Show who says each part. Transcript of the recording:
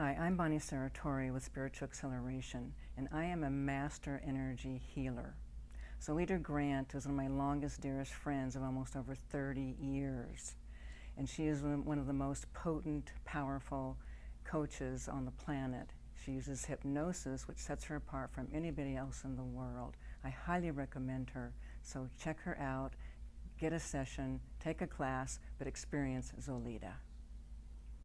Speaker 1: Hi, I'm Bonnie Saratori with Spiritual Acceleration, and I am a master energy healer. So Zolita Grant is one of my longest, dearest friends of almost over 30 years. And she is one of the most potent, powerful coaches on the planet. She uses hypnosis, which sets her apart from anybody else in the world. I highly recommend her. So check her out, get a session, take a class, but experience Zolita.